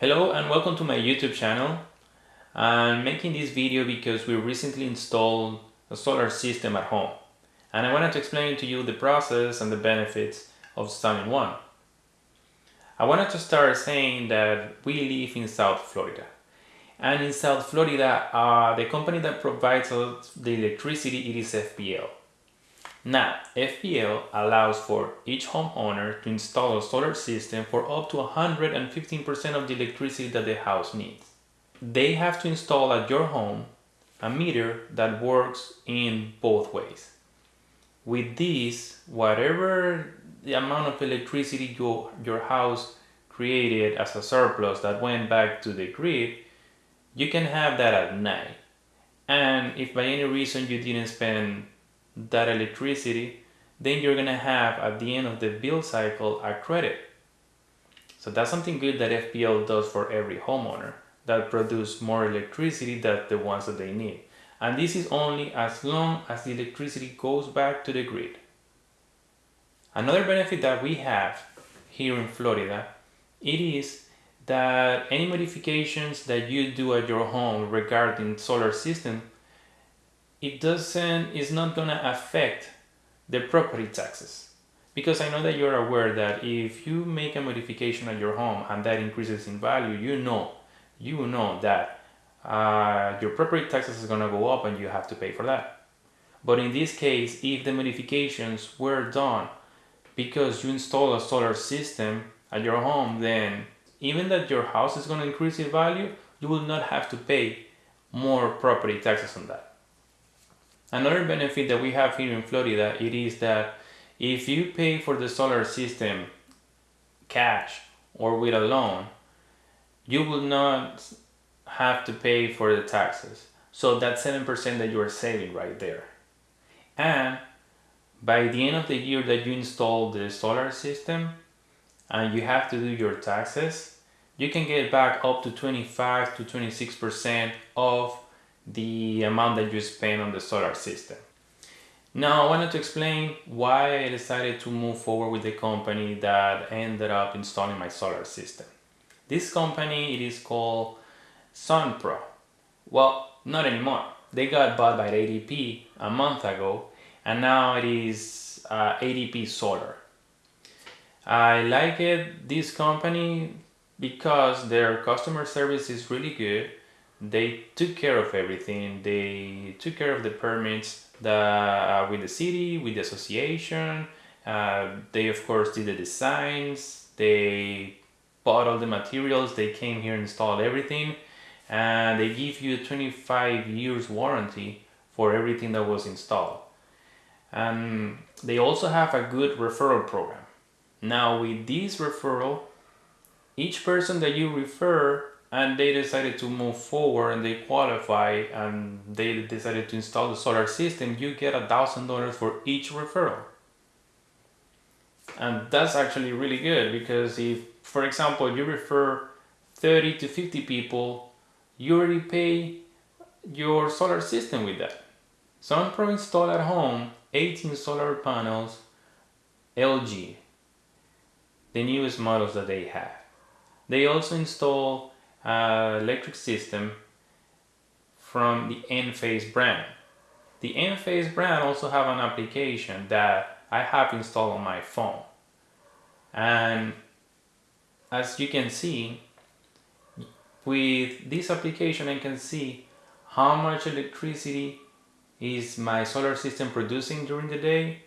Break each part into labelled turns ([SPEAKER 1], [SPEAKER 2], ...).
[SPEAKER 1] Hello and welcome to my YouTube channel. I'm making this video because we recently installed a solar system at home and I wanted to explain to you the process and the benefits of installing one. I wanted to start saying that we live in South Florida and in South Florida uh, the company that provides us the electricity it is FPL. Now, FPL allows for each homeowner to install a solar system for up to 115% of the electricity that the house needs. They have to install at your home a meter that works in both ways. With this, whatever the amount of electricity your, your house created as a surplus that went back to the grid, you can have that at night. And if by any reason you didn't spend that electricity, then you're gonna have at the end of the bill cycle a credit. So that's something good that FPL does for every homeowner that produce more electricity than the ones that they need. And this is only as long as the electricity goes back to the grid. Another benefit that we have here in Florida, it is that any modifications that you do at your home regarding solar system it doesn't is not gonna affect the property taxes. Because I know that you're aware that if you make a modification at your home and that increases in value you know you know that uh, your property taxes is gonna go up and you have to pay for that. But in this case if the modifications were done because you install a solar system at your home then even that your house is going to increase in value you will not have to pay more property taxes on that Another benefit that we have here in Florida, it is that if you pay for the solar system cash or with a loan, you will not have to pay for the taxes. So that's 7% that you are saving right there. And by the end of the year that you install the solar system and you have to do your taxes, you can get back up to 25 to 26% of the amount that you spend on the solar system. Now I wanted to explain why I decided to move forward with the company that ended up installing my solar system. This company, it is called SunPro. Well, not anymore. They got bought by ADT a month ago and now it is uh, ADT Solar. I like it, this company because their customer service is really good they took care of everything. They took care of the permits the, uh, with the city, with the association. Uh, they of course did the designs. They bought all the materials. They came here and installed everything. And they give you a 25 years warranty for everything that was installed. And they also have a good referral program. Now with this referral, each person that you refer and they decided to move forward and they qualify and they decided to install the solar system, you get a thousand dollars for each referral. And that's actually really good because if, for example, you refer 30 to 50 people, you already pay your solar system with that. SunPro installed at home 18 solar panels, LG, the newest models that they have. They also install uh, electric system from the Enphase brand. The Enphase brand also have an application that I have installed on my phone. And as you can see, with this application I can see how much electricity is my solar system producing during the day.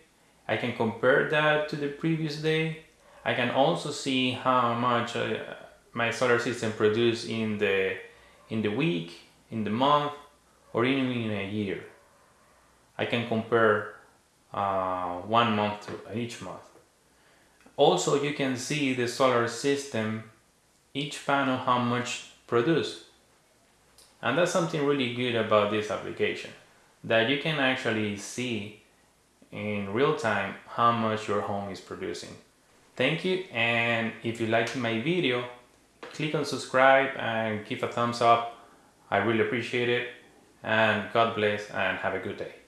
[SPEAKER 1] I can compare that to the previous day. I can also see how much uh, my solar system produce in the in the week, in the month, or even in a year. I can compare uh, one month to each month. Also, you can see the solar system, each panel how much produce. And that's something really good about this application, that you can actually see in real time how much your home is producing. Thank you, and if you liked my video, click on subscribe and give a thumbs up. I really appreciate it. And God bless and have a good day.